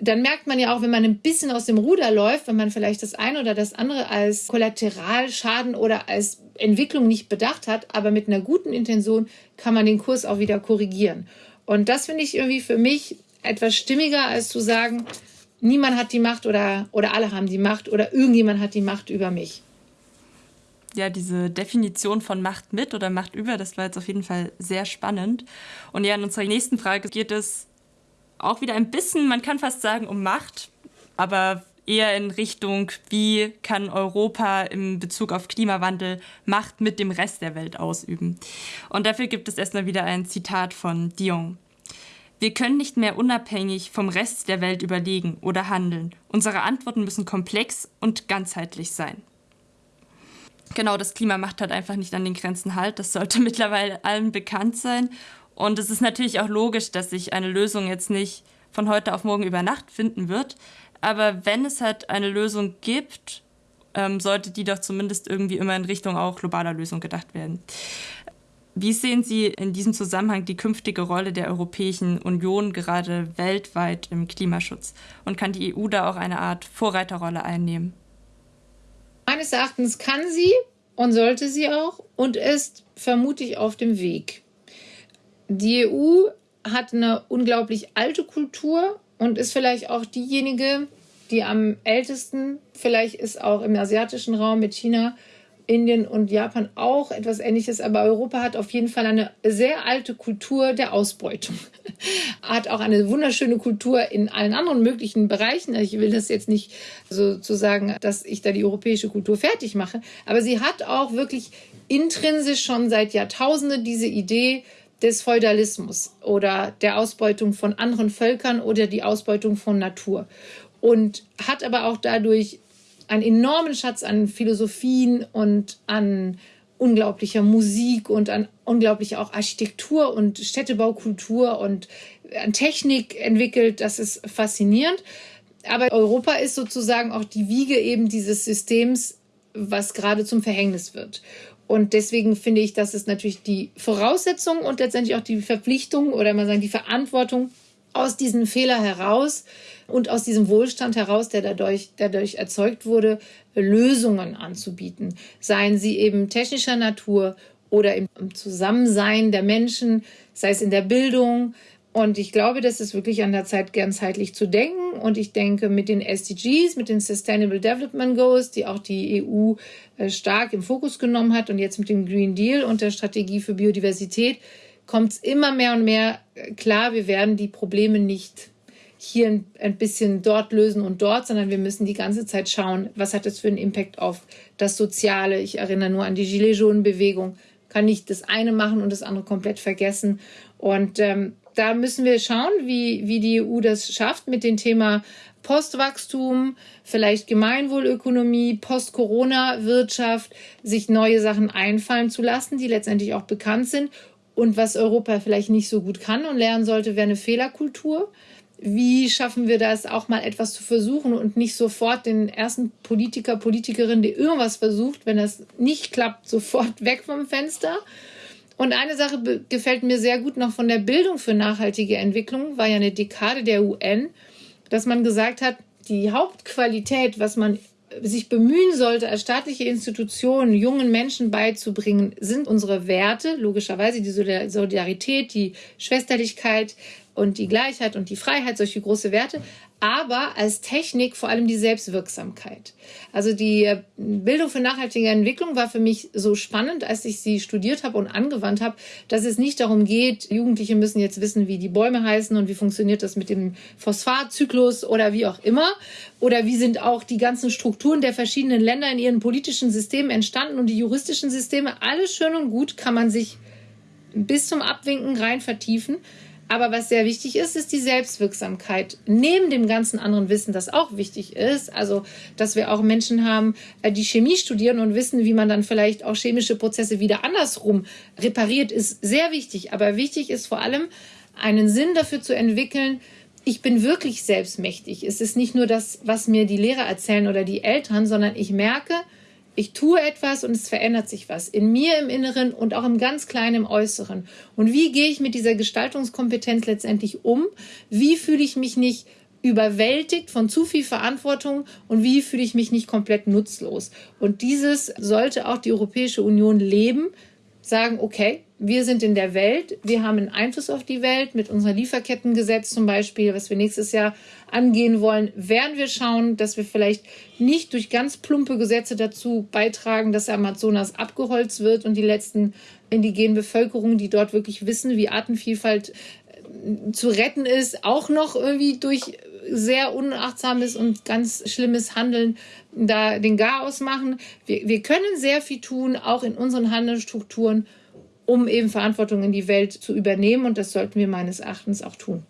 Speaker 3: dann merkt man ja auch, wenn man ein bisschen aus dem Ruder läuft, wenn man vielleicht das eine oder das andere als Kollateralschaden oder als Entwicklung nicht bedacht hat, aber mit einer guten Intention kann man den Kurs auch wieder korrigieren. Und das finde ich irgendwie für mich etwas stimmiger, als zu sagen, niemand hat die Macht oder, oder alle haben die Macht oder irgendjemand hat die Macht über mich
Speaker 1: ja, diese Definition von Macht mit oder Macht über, das war jetzt auf jeden Fall sehr spannend. Und ja, in unserer nächsten Frage geht es auch wieder ein bisschen, man kann fast sagen, um Macht, aber eher in Richtung, wie kann Europa im Bezug auf Klimawandel Macht mit dem Rest der Welt ausüben. Und dafür gibt es erstmal wieder ein Zitat von Dion. Wir können nicht mehr unabhängig vom Rest der Welt überlegen oder handeln. Unsere Antworten müssen komplex und ganzheitlich sein. Genau, das Klima macht halt einfach nicht an den Grenzen halt. Das sollte mittlerweile allen bekannt sein. Und es ist natürlich auch logisch, dass sich eine Lösung jetzt nicht von heute auf morgen über Nacht finden wird. Aber wenn es halt eine Lösung gibt, ähm, sollte die doch zumindest irgendwie immer in Richtung auch globaler Lösung gedacht werden. Wie sehen Sie in diesem Zusammenhang die künftige Rolle der Europäischen Union gerade weltweit im Klimaschutz? Und kann die EU da auch eine Art Vorreiterrolle einnehmen?
Speaker 3: Meines Erachtens kann sie und sollte sie auch und ist vermutlich auf dem Weg. Die EU hat eine unglaublich alte Kultur und ist vielleicht auch diejenige, die am ältesten, vielleicht ist auch im asiatischen Raum mit China Indien und Japan auch etwas Ähnliches, aber Europa hat auf jeden Fall eine sehr alte Kultur der Ausbeutung. hat auch eine wunderschöne Kultur in allen anderen möglichen Bereichen. Ich will das jetzt nicht sozusagen, dass ich da die europäische Kultur fertig mache, aber sie hat auch wirklich intrinsisch schon seit Jahrtausenden diese Idee, des Feudalismus oder der Ausbeutung von anderen Völkern oder die Ausbeutung von Natur. Und hat aber auch dadurch einen enormen Schatz an Philosophien und an unglaublicher Musik und an unglaublicher auch Architektur und Städtebaukultur und an Technik entwickelt. Das ist faszinierend. Aber Europa ist sozusagen auch die Wiege eben dieses Systems, was gerade zum Verhängnis wird. Und deswegen finde ich, dass es natürlich die Voraussetzung und letztendlich auch die Verpflichtung oder man sagen die Verantwortung aus diesem Fehler heraus und aus diesem Wohlstand heraus, der dadurch, dadurch erzeugt wurde, Lösungen anzubieten. Seien sie eben technischer Natur oder im Zusammensein der Menschen, sei es in der Bildung. Und ich glaube, das ist wirklich an der Zeit, ganzheitlich zu denken. Und ich denke, mit den SDGs, mit den Sustainable Development Goals, die auch die EU äh, stark im Fokus genommen hat und jetzt mit dem Green Deal und der Strategie für Biodiversität, kommt es immer mehr und mehr äh, klar, wir werden die Probleme nicht hier ein bisschen dort lösen und dort, sondern wir müssen die ganze Zeit schauen, was hat das für einen Impact auf das Soziale. Ich erinnere nur an die Gilets Jaunes-Bewegung. Kann nicht das eine machen und das andere komplett vergessen. Und ähm, da müssen wir schauen, wie, wie die EU das schafft mit dem Thema Postwachstum, vielleicht Gemeinwohlökonomie, Post-Corona-Wirtschaft, sich neue Sachen einfallen zu lassen, die letztendlich auch bekannt sind. Und was Europa vielleicht nicht so gut kann und lernen sollte, wäre eine Fehlerkultur wie schaffen wir das, auch mal etwas zu versuchen und nicht sofort den ersten Politiker, Politikerin, der irgendwas versucht, wenn das nicht klappt, sofort weg vom Fenster. Und eine Sache gefällt mir sehr gut noch von der Bildung für nachhaltige Entwicklung, war ja eine Dekade der UN, dass man gesagt hat, die Hauptqualität, was man sich bemühen sollte, als staatliche Institution jungen Menschen beizubringen, sind unsere Werte, logischerweise die Solidarität, die Schwesterlichkeit, und die Gleichheit und die Freiheit, solche große Werte, aber als Technik vor allem die Selbstwirksamkeit. Also die äh, Bildung für nachhaltige Entwicklung war für mich so spannend, als ich sie studiert habe und angewandt habe, dass es nicht darum geht, Jugendliche müssen jetzt wissen, wie die Bäume heißen und wie funktioniert das mit dem Phosphatzyklus oder wie auch immer. Oder wie sind auch die ganzen Strukturen der verschiedenen Länder in ihren politischen Systemen entstanden und die juristischen Systeme. Alles schön und gut kann man sich bis zum Abwinken rein vertiefen. Aber was sehr wichtig ist, ist die Selbstwirksamkeit. Neben dem ganzen anderen Wissen, das auch wichtig ist, also dass wir auch Menschen haben, äh, die Chemie studieren und wissen, wie man dann vielleicht auch chemische Prozesse wieder andersrum repariert, ist sehr wichtig. Aber wichtig ist vor allem, einen Sinn dafür zu entwickeln, ich bin wirklich selbstmächtig. Es ist nicht nur das, was mir die Lehrer erzählen oder die Eltern, sondern ich merke, ich tue etwas und es verändert sich was in mir im Inneren und auch im ganz kleinen im Äußeren. Und wie gehe ich mit dieser Gestaltungskompetenz letztendlich um? Wie fühle ich mich nicht überwältigt von zu viel Verantwortung und wie fühle ich mich nicht komplett nutzlos? Und dieses sollte auch die Europäische Union leben, sagen, okay, wir sind in der Welt, wir haben einen Einfluss auf die Welt mit unserem Lieferkettengesetz zum Beispiel, was wir nächstes Jahr angehen wollen, werden wir schauen, dass wir vielleicht nicht durch ganz plumpe Gesetze dazu beitragen, dass der Amazonas abgeholzt wird und die letzten indigenen Bevölkerungen, die dort wirklich wissen, wie Artenvielfalt äh, zu retten ist, auch noch irgendwie durch sehr unachtsames und ganz schlimmes Handeln da den Garaus machen. Wir, wir können sehr viel tun, auch in unseren Handelsstrukturen, um eben Verantwortung in die Welt zu übernehmen. Und das sollten wir meines Erachtens auch tun.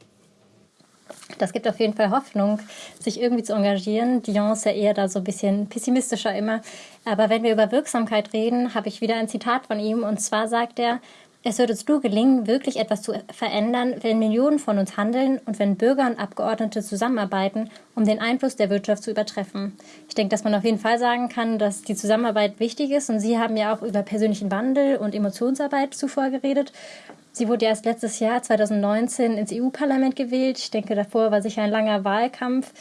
Speaker 2: Das gibt auf jeden Fall Hoffnung, sich irgendwie zu engagieren. Dion ist ja eher da so ein bisschen pessimistischer immer. Aber wenn wir über Wirksamkeit reden, habe ich wieder ein Zitat von ihm. Und zwar sagt er, es wird uns nur gelingen, wirklich etwas zu verändern, wenn Millionen von uns handeln und wenn Bürger und Abgeordnete zusammenarbeiten, um den Einfluss der Wirtschaft zu übertreffen. Ich denke, dass man auf jeden Fall sagen kann, dass die Zusammenarbeit wichtig ist. Und Sie haben ja auch über persönlichen Wandel und Emotionsarbeit zuvor geredet. Sie wurde erst letztes Jahr, 2019, ins EU-Parlament gewählt. Ich denke, davor war sicher ein langer Wahlkampf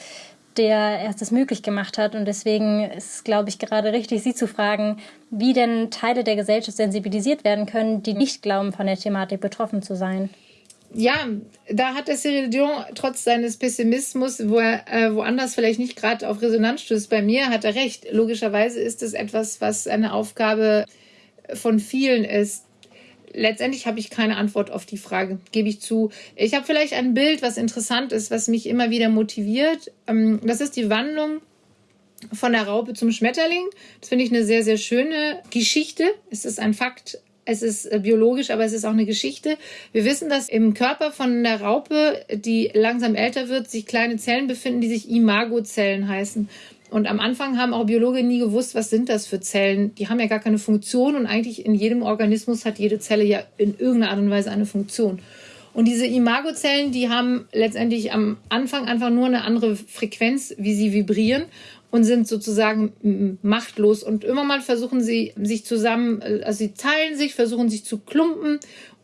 Speaker 2: der erst das möglich gemacht hat. Und deswegen ist es, glaube ich, gerade richtig, Sie zu fragen, wie denn Teile der Gesellschaft sensibilisiert werden können, die nicht glauben, von der Thematik betroffen zu sein.
Speaker 3: Ja, da hat der Cyril Dion trotz seines Pessimismus, wo er äh, woanders vielleicht nicht gerade auf Resonanz stößt, bei mir hat er recht. Logischerweise ist es etwas, was eine Aufgabe von vielen ist, letztendlich habe ich keine Antwort auf die Frage, gebe ich zu. Ich habe vielleicht ein Bild, was interessant ist, was mich immer wieder motiviert. Ähm, das ist die Wandlung von der Raupe zum Schmetterling. Das finde ich eine sehr, sehr schöne Geschichte. Es ist ein Fakt, es ist äh, biologisch, aber es ist auch eine Geschichte. Wir wissen, dass im Körper von der Raupe, die langsam älter wird, sich kleine Zellen befinden, die sich Imagozellen heißen. Und am Anfang haben auch Biologen nie gewusst, was sind das für Zellen. Die haben ja gar keine Funktion und eigentlich in jedem Organismus hat jede Zelle ja in irgendeiner Art und Weise eine Funktion. Und diese Imagozellen, die haben letztendlich am Anfang einfach nur eine andere Frequenz, wie sie vibrieren und sind sozusagen machtlos. Und immer mal versuchen sie sich zusammen, äh, also sie teilen sich, versuchen sich zu klumpen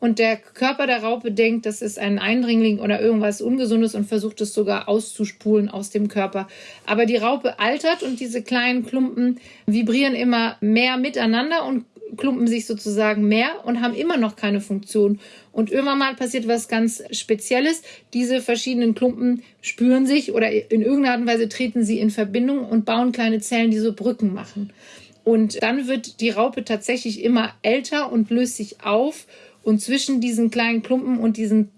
Speaker 3: und der Körper der Raupe denkt, das ist ein Eindringling oder irgendwas Ungesundes und versucht es sogar auszuspulen aus dem Körper. Aber die Raupe altert und diese kleinen Klumpen vibrieren immer mehr miteinander und klumpen sich sozusagen mehr und haben immer noch keine Funktion. Und irgendwann mal passiert was ganz Spezielles. Diese verschiedenen Klumpen spüren sich oder in irgendeiner Art und Weise treten sie in Verbindung und bauen kleine Zellen, die so Brücken machen. Und dann wird die Raupe tatsächlich immer älter und löst sich auf. Und zwischen diesen kleinen Klumpen und diesen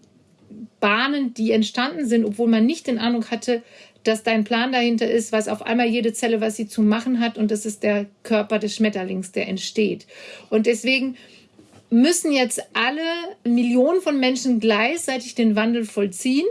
Speaker 3: Bahnen, die entstanden sind, obwohl man nicht den Eindruck hatte, dass dein Plan dahinter ist, weiß auf einmal jede Zelle, was sie zu machen hat. Und das ist der Körper des Schmetterlings, der entsteht. Und deswegen müssen jetzt alle Millionen von Menschen gleichzeitig den Wandel vollziehen.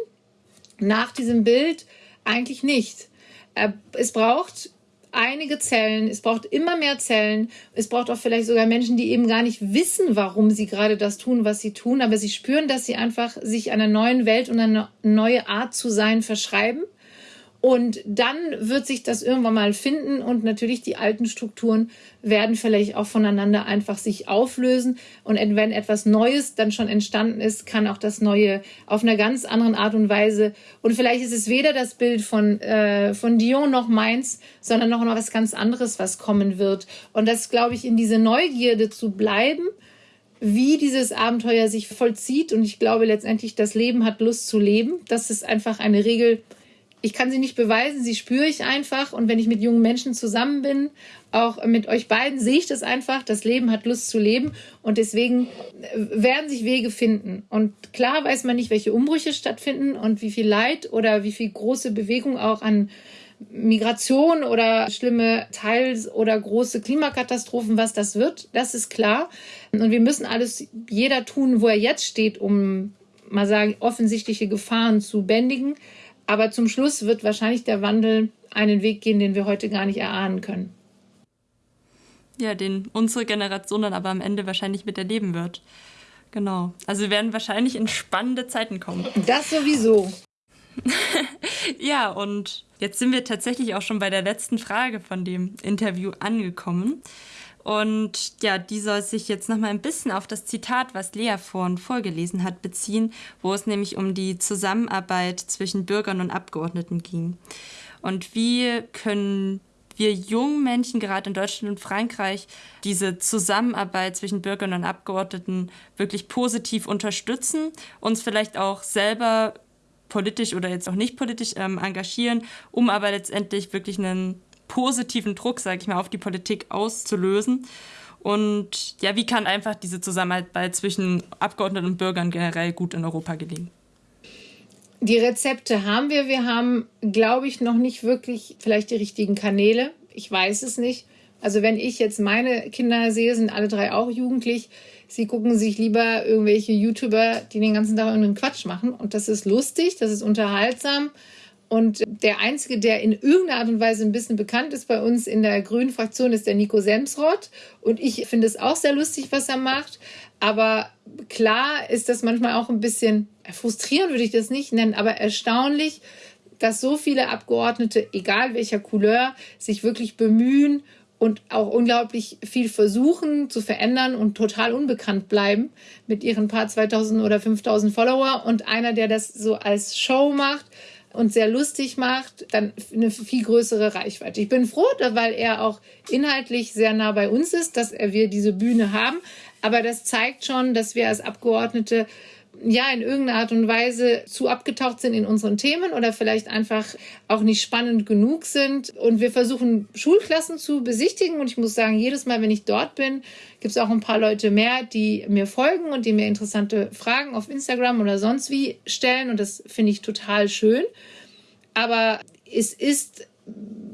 Speaker 3: Nach diesem Bild eigentlich nicht. Äh, es braucht einige Zellen, es braucht immer mehr Zellen, es braucht auch vielleicht sogar Menschen, die eben gar nicht wissen, warum sie gerade das tun, was sie tun, aber sie spüren, dass sie einfach sich einer neuen Welt und einer neue Art zu sein verschreiben und dann wird sich das irgendwann mal finden und natürlich die alten Strukturen werden vielleicht auch voneinander einfach sich auflösen. Und wenn etwas Neues dann schon entstanden ist, kann auch das Neue auf einer ganz anderen Art und Weise. Und vielleicht ist es weder das Bild von, äh, von Dion noch meins, sondern noch was ganz anderes, was kommen wird. Und das, glaube ich, in diese Neugierde zu bleiben wie dieses Abenteuer sich vollzieht. Und ich glaube letztendlich, das Leben hat Lust zu leben. Das ist einfach eine Regel, ich kann sie nicht beweisen, sie spüre ich einfach. Und wenn ich mit jungen Menschen zusammen bin, auch mit euch beiden, sehe ich das einfach. Das Leben hat Lust zu leben. Und deswegen äh, werden sich Wege finden. Und klar weiß man nicht, welche Umbrüche stattfinden und wie viel Leid oder wie viel große Bewegung auch an Migration oder schlimme Teils- oder große Klimakatastrophen, was das wird, das ist klar. Und wir müssen alles, jeder tun, wo er jetzt steht, um mal sagen, offensichtliche Gefahren zu bändigen. Aber zum Schluss wird wahrscheinlich der Wandel einen Weg gehen, den wir heute gar nicht erahnen können.
Speaker 1: Ja, den unsere Generation dann aber am Ende wahrscheinlich miterleben wird. Genau. Also wir werden wahrscheinlich in spannende Zeiten kommen.
Speaker 3: Das sowieso.
Speaker 1: ja, und jetzt sind wir tatsächlich auch schon bei der letzten Frage von dem Interview angekommen. Und ja, die soll sich jetzt noch mal ein bisschen auf das Zitat, was Lea vorhin vorgelesen hat, beziehen, wo es nämlich um die Zusammenarbeit zwischen Bürgern und Abgeordneten ging. Und wie können wir jungen Menschen gerade in Deutschland und Frankreich diese Zusammenarbeit zwischen Bürgern und Abgeordneten wirklich positiv unterstützen, uns vielleicht auch selber politisch oder jetzt auch nicht politisch ähm, engagieren, um aber letztendlich wirklich einen positiven Druck, sage ich mal, auf die Politik auszulösen. Und ja, wie kann einfach diese Zusammenarbeit zwischen Abgeordneten und Bürgern generell gut in Europa gelingen?
Speaker 3: Die Rezepte haben wir. Wir haben, glaube ich, noch nicht wirklich vielleicht die richtigen Kanäle. Ich weiß es nicht. Also wenn ich jetzt meine Kinder sehe, sind alle drei auch jugendlich. Sie gucken sich lieber irgendwelche YouTuber, die den ganzen Tag irgendeinen Quatsch machen. Und das ist lustig, das ist unterhaltsam. Und der Einzige, der in irgendeiner Art und Weise ein bisschen bekannt ist bei uns in der grünen Fraktion, ist der Nico Semsrott. Und ich finde es auch sehr lustig, was er macht. Aber klar ist das manchmal auch ein bisschen frustrierend, würde ich das nicht nennen, aber erstaunlich, dass so viele Abgeordnete, egal welcher Couleur, sich wirklich bemühen und auch unglaublich viel versuchen zu verändern und total unbekannt bleiben mit ihren paar 2000 oder 5000 Follower. Und einer, der das so als Show macht, und sehr lustig macht, dann eine viel größere Reichweite. Ich bin froh, weil er auch inhaltlich sehr nah bei uns ist, dass wir diese Bühne haben. Aber das zeigt schon, dass wir als Abgeordnete ja in irgendeiner Art und Weise zu abgetaucht sind in unseren Themen oder vielleicht einfach auch nicht spannend genug sind. Und wir versuchen Schulklassen zu besichtigen. Und ich muss sagen, jedes Mal, wenn ich dort bin, gibt es auch ein paar Leute mehr, die mir folgen und die mir interessante Fragen auf Instagram oder sonst wie stellen. Und das finde ich total schön. Aber es ist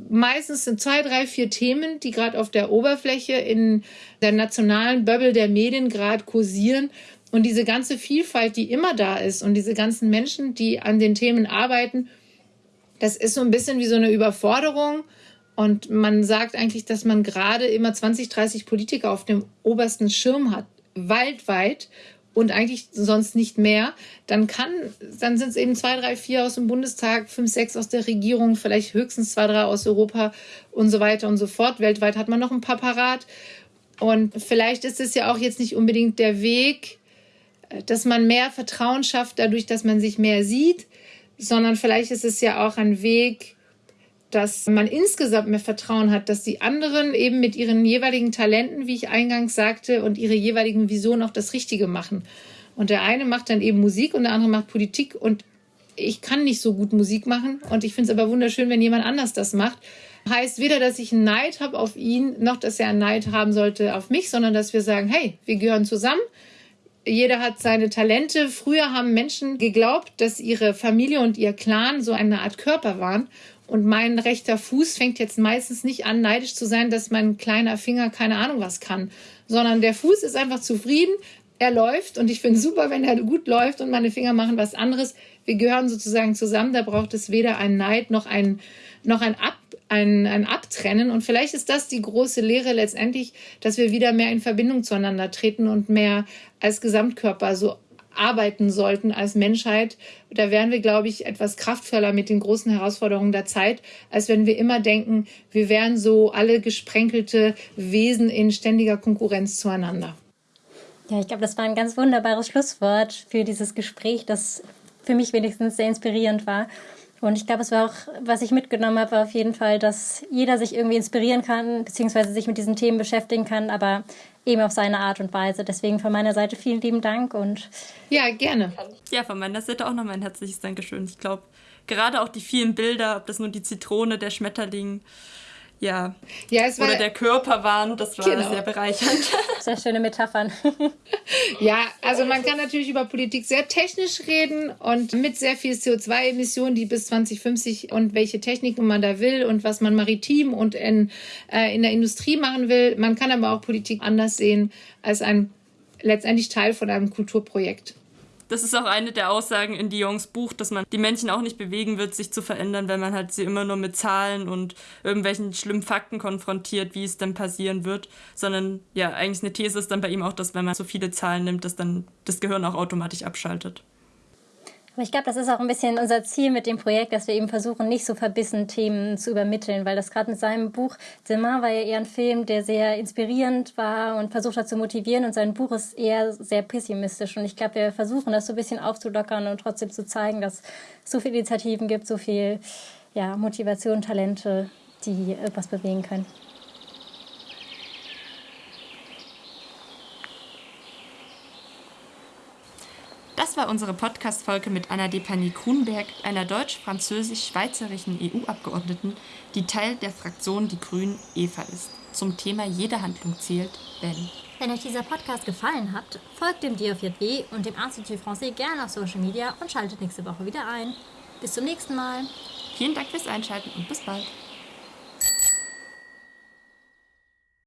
Speaker 3: meistens sind zwei, drei, vier Themen, die gerade auf der Oberfläche in der nationalen Bubble der Medien gerade kursieren und diese ganze Vielfalt, die immer da ist und diese ganzen Menschen, die an den Themen arbeiten, das ist so ein bisschen wie so eine Überforderung. Und man sagt eigentlich, dass man gerade immer 20, 30 Politiker auf dem obersten Schirm hat, weltweit und eigentlich sonst nicht mehr, dann kann, dann sind es eben zwei, drei, vier aus dem Bundestag, fünf, sechs aus der Regierung, vielleicht höchstens zwei, drei aus Europa und so weiter und so fort. Weltweit hat man noch ein paar parat. Und vielleicht ist es ja auch jetzt nicht unbedingt der Weg, dass man mehr Vertrauen schafft dadurch, dass man sich mehr sieht, sondern vielleicht ist es ja auch ein Weg, dass man insgesamt mehr Vertrauen hat, dass die anderen eben mit ihren jeweiligen Talenten, wie ich eingangs sagte, und ihre jeweiligen Visionen auch das Richtige machen. Und der eine macht dann eben Musik und der andere macht Politik und ich kann nicht so gut Musik machen und ich finde es aber wunderschön, wenn jemand anders das macht. Heißt weder, dass ich einen Neid habe auf ihn, noch dass er einen Neid haben sollte auf mich, sondern dass wir sagen, hey, wir gehören zusammen. Jeder hat seine Talente. Früher haben Menschen geglaubt, dass ihre Familie und ihr Clan so eine Art Körper waren. Und mein rechter Fuß fängt jetzt meistens nicht an, neidisch zu sein, dass mein kleiner Finger keine Ahnung was kann, sondern der Fuß ist einfach zufrieden, er läuft und ich finde super, wenn er gut läuft und meine Finger machen was anderes. Wir gehören sozusagen zusammen, da braucht es weder einen Neid noch ein, noch ein, Ab, ein, ein Abtrennen. Und vielleicht ist das die große Lehre letztendlich, dass wir wieder mehr in Verbindung zueinander treten und mehr als Gesamtkörper so arbeiten sollten als Menschheit. Da wären wir, glaube ich, etwas kraftvoller mit den großen Herausforderungen der Zeit, als wenn wir immer denken, wir wären so alle gesprenkelte Wesen in ständiger Konkurrenz zueinander.
Speaker 2: Ja, ich glaube, das war ein ganz wunderbares Schlusswort für dieses Gespräch, das für mich wenigstens sehr inspirierend war. Und ich glaube, es war auch, was ich mitgenommen habe, war auf jeden Fall, dass jeder sich irgendwie inspirieren kann, beziehungsweise sich mit diesen Themen beschäftigen kann, aber eben auf seine Art und Weise. Deswegen von meiner Seite vielen lieben Dank und.
Speaker 3: Ja, gerne.
Speaker 1: Ja, von meiner Seite auch nochmal ein herzliches Dankeschön. Ich glaube, gerade auch die vielen Bilder, ob das nur die Zitrone, der Schmetterling, ja, ja es war, oder der Körper waren, das war genau. sehr bereichernd.
Speaker 2: Sehr schöne Metaphern.
Speaker 3: ja, also man kann natürlich über Politik sehr technisch reden und mit sehr viel CO2-Emissionen, die bis 2050 und welche Techniken man da will und was man maritim und in, äh, in der Industrie machen will. Man kann aber auch Politik anders sehen als ein letztendlich Teil von einem Kulturprojekt.
Speaker 1: Das ist auch eine der Aussagen in Diongs Buch, dass man die Menschen auch nicht bewegen wird, sich zu verändern, wenn man halt sie immer nur mit Zahlen und irgendwelchen schlimmen Fakten konfrontiert, wie es dann passieren wird, sondern ja, eigentlich eine These ist dann bei ihm auch, dass wenn man so viele Zahlen nimmt, dass dann das Gehirn auch automatisch abschaltet.
Speaker 2: Ich glaube, das ist auch ein bisschen unser Ziel mit dem Projekt, dass wir eben versuchen, nicht so verbissen Themen zu übermitteln, weil das gerade mit seinem Buch Zimmer war ja eher ein Film, der sehr inspirierend war und versucht hat zu motivieren und sein Buch ist eher sehr pessimistisch und ich glaube, wir versuchen das so ein bisschen aufzulockern und trotzdem zu zeigen, dass es so viele Initiativen gibt, so viel ja, Motivation, Talente, die etwas bewegen können.
Speaker 1: War unsere Podcast-Folge mit Anna Depany-Grunberg, einer deutsch-französisch-schweizerischen EU-Abgeordneten, die Teil der Fraktion Die Grünen EVA ist. Zum Thema Jede Handlung zählt, wenn.
Speaker 2: Wenn euch dieser Podcast gefallen hat, folgt dem DFJW und dem Institut Français gerne auf Social Media und schaltet nächste Woche wieder ein. Bis zum nächsten Mal.
Speaker 1: Vielen Dank fürs Einschalten und bis bald.